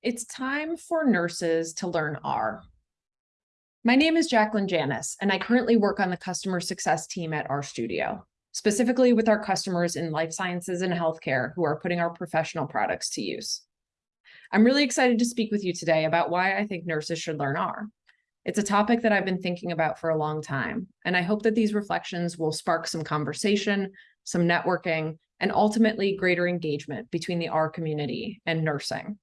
It's time for nurses to learn R. My name is Jacqueline Janis, and I currently work on the customer success team at RStudio, specifically with our customers in life sciences and healthcare who are putting our professional products to use. I'm really excited to speak with you today about why I think nurses should learn R. It's a topic that I've been thinking about for a long time, and I hope that these reflections will spark some conversation, some networking, and ultimately greater engagement between the R community and nursing.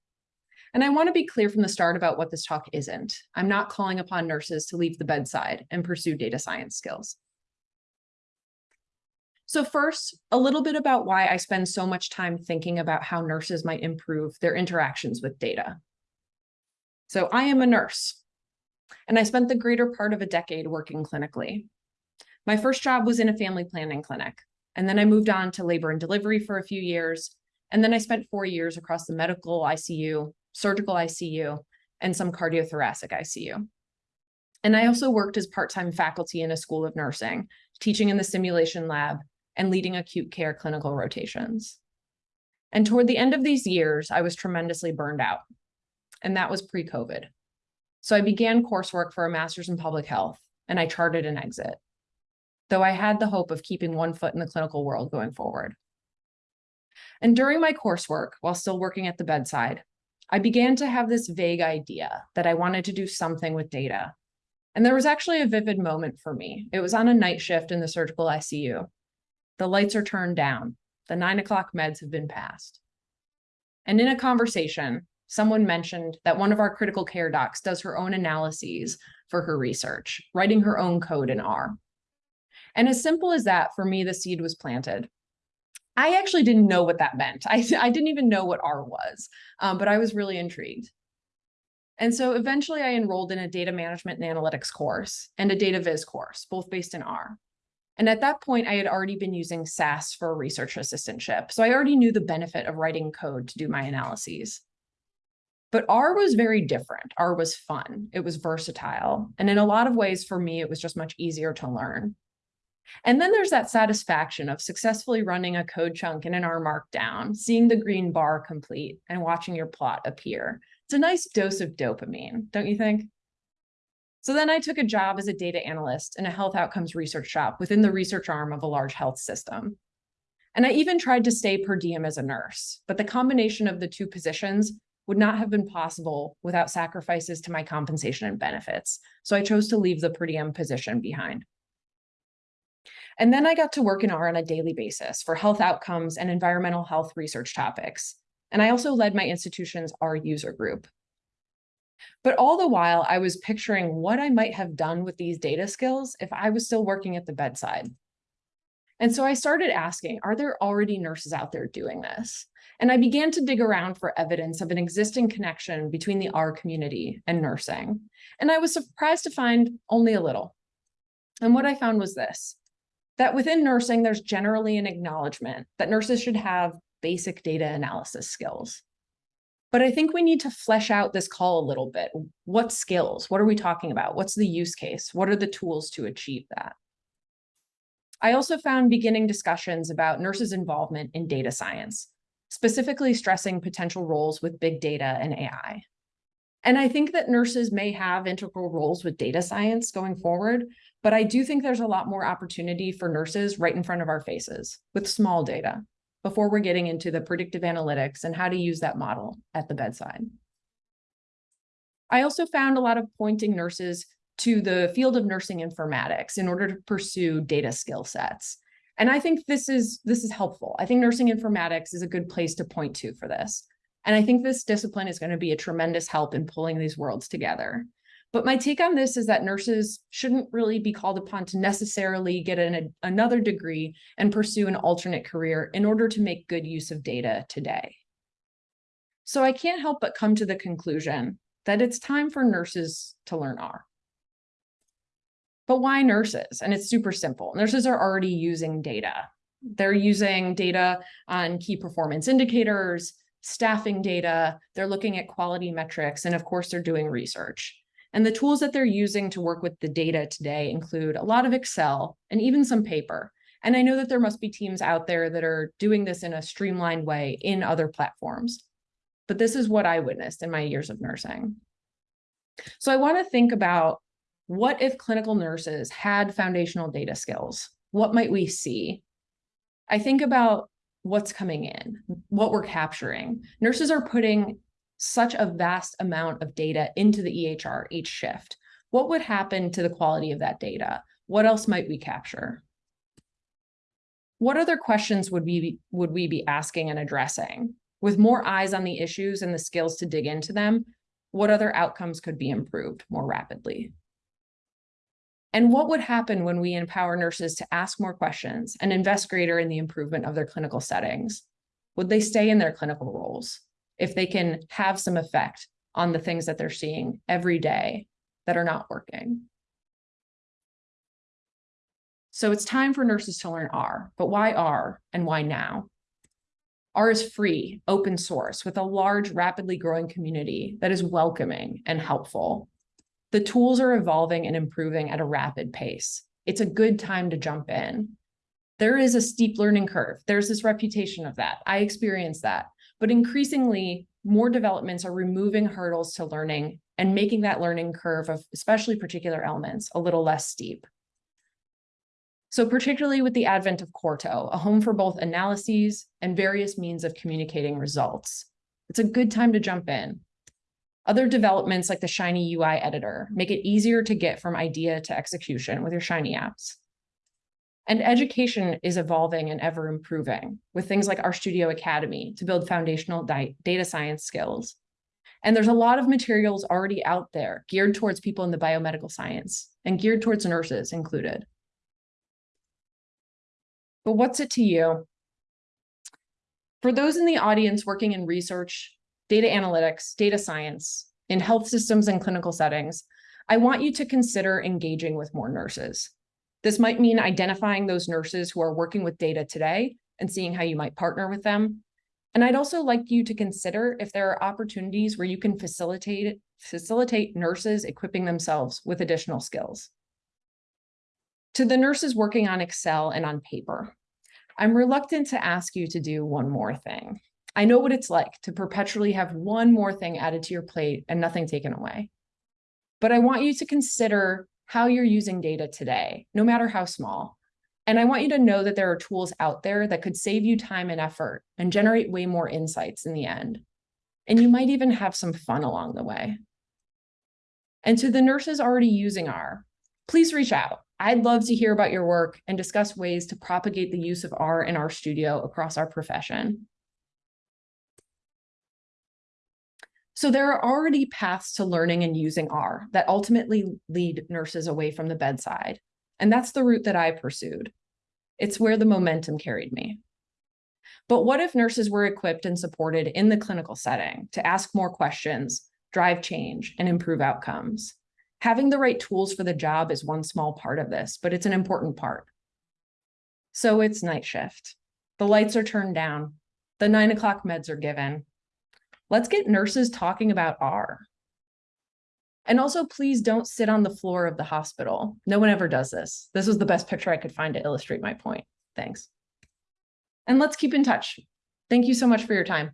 And I want to be clear from the start about what this talk isn't. I'm not calling upon nurses to leave the bedside and pursue data science skills. So first, a little bit about why I spend so much time thinking about how nurses might improve their interactions with data. So I am a nurse, and I spent the greater part of a decade working clinically. My first job was in a family planning clinic, and then I moved on to labor and delivery for a few years, and then I spent four years across the medical ICU surgical ICU, and some cardiothoracic ICU. And I also worked as part-time faculty in a school of nursing, teaching in the simulation lab and leading acute care clinical rotations. And toward the end of these years, I was tremendously burned out, and that was pre-COVID. So I began coursework for a master's in public health, and I charted an exit, though I had the hope of keeping one foot in the clinical world going forward. And during my coursework, while still working at the bedside, I began to have this vague idea that I wanted to do something with data. And there was actually a vivid moment for me. It was on a night shift in the surgical ICU. The lights are turned down. The nine o'clock meds have been passed. And in a conversation, someone mentioned that one of our critical care docs does her own analyses for her research, writing her own code in R. And as simple as that, for me, the seed was planted. I actually didn't know what that meant. I, I didn't even know what R was, um, but I was really intrigued. And so eventually I enrolled in a data management and analytics course and a data viz course, both based in R. And at that point, I had already been using SAS for research assistantship. So I already knew the benefit of writing code to do my analyses. But R was very different. R was fun. It was versatile. And in a lot of ways, for me, it was just much easier to learn. And then there's that satisfaction of successfully running a code chunk in an R markdown, seeing the green bar complete and watching your plot appear. It's a nice dose of dopamine, don't you think? So then I took a job as a data analyst in a health outcomes research shop within the research arm of a large health system. And I even tried to stay per diem as a nurse, but the combination of the two positions would not have been possible without sacrifices to my compensation and benefits. So I chose to leave the per diem position behind. And then I got to work in R on a daily basis for health outcomes and environmental health research topics. And I also led my institution's R user group. But all the while, I was picturing what I might have done with these data skills if I was still working at the bedside. And so I started asking, are there already nurses out there doing this? And I began to dig around for evidence of an existing connection between the R community and nursing. And I was surprised to find only a little. And what I found was this that within nursing, there's generally an acknowledgement that nurses should have basic data analysis skills. But I think we need to flesh out this call a little bit. What skills? What are we talking about? What's the use case? What are the tools to achieve that? I also found beginning discussions about nurses' involvement in data science, specifically stressing potential roles with big data and AI. And I think that nurses may have integral roles with data science going forward, but I do think there's a lot more opportunity for nurses right in front of our faces with small data before we're getting into the predictive analytics and how to use that model at the bedside. I also found a lot of pointing nurses to the field of nursing informatics in order to pursue data skill sets. And I think this is this is helpful. I think nursing informatics is a good place to point to for this. And I think this discipline is going to be a tremendous help in pulling these worlds together. But my take on this is that nurses shouldn't really be called upon to necessarily get an, another degree and pursue an alternate career in order to make good use of data today. So I can't help but come to the conclusion that it's time for nurses to learn R. But why nurses? And it's super simple. Nurses are already using data. They're using data on key performance indicators, staffing data, they're looking at quality metrics, and of course, they're doing research. And the tools that they're using to work with the data today include a lot of Excel and even some paper. And I know that there must be teams out there that are doing this in a streamlined way in other platforms. but this is what I witnessed in my years of nursing. So I want to think about what if clinical nurses had foundational data skills? What might we see? I think about what's coming in, what we're capturing. Nurses are putting such a vast amount of data into the EHR each shift. What would happen to the quality of that data? What else might we capture? What other questions would we be, would we be asking and addressing? With more eyes on the issues and the skills to dig into them, what other outcomes could be improved more rapidly? And what would happen when we empower nurses to ask more questions and invest greater in the improvement of their clinical settings? Would they stay in their clinical roles if they can have some effect on the things that they're seeing every day that are not working? So it's time for nurses to learn R, but why R and why now? R is free, open source with a large, rapidly growing community that is welcoming and helpful. The tools are evolving and improving at a rapid pace. It's a good time to jump in. There is a steep learning curve. There's this reputation of that. I experienced that. But increasingly, more developments are removing hurdles to learning and making that learning curve of especially particular elements a little less steep. So particularly with the advent of Quarto, a home for both analyses and various means of communicating results, it's a good time to jump in. Other developments like the Shiny UI editor make it easier to get from idea to execution with your Shiny apps. And education is evolving and ever improving with things like RStudio Academy to build foundational data science skills. And there's a lot of materials already out there geared towards people in the biomedical science and geared towards nurses included. But what's it to you? For those in the audience working in research data analytics, data science, in health systems and clinical settings, I want you to consider engaging with more nurses. This might mean identifying those nurses who are working with data today and seeing how you might partner with them. And I'd also like you to consider if there are opportunities where you can facilitate, facilitate nurses equipping themselves with additional skills. To the nurses working on Excel and on paper, I'm reluctant to ask you to do one more thing. I know what it's like to perpetually have one more thing added to your plate and nothing taken away. But I want you to consider how you're using data today, no matter how small. And I want you to know that there are tools out there that could save you time and effort and generate way more insights in the end. And you might even have some fun along the way. And to the nurses already using R, please reach out. I'd love to hear about your work and discuss ways to propagate the use of R in RStudio across our profession. So there are already paths to learning and using R that ultimately lead nurses away from the bedside. And that's the route that I pursued. It's where the momentum carried me. But what if nurses were equipped and supported in the clinical setting to ask more questions, drive change, and improve outcomes? Having the right tools for the job is one small part of this, but it's an important part. So it's night shift. The lights are turned down. The nine o'clock meds are given. Let's get nurses talking about R. And also, please don't sit on the floor of the hospital. No one ever does this. This was the best picture I could find to illustrate my point. Thanks. And let's keep in touch. Thank you so much for your time.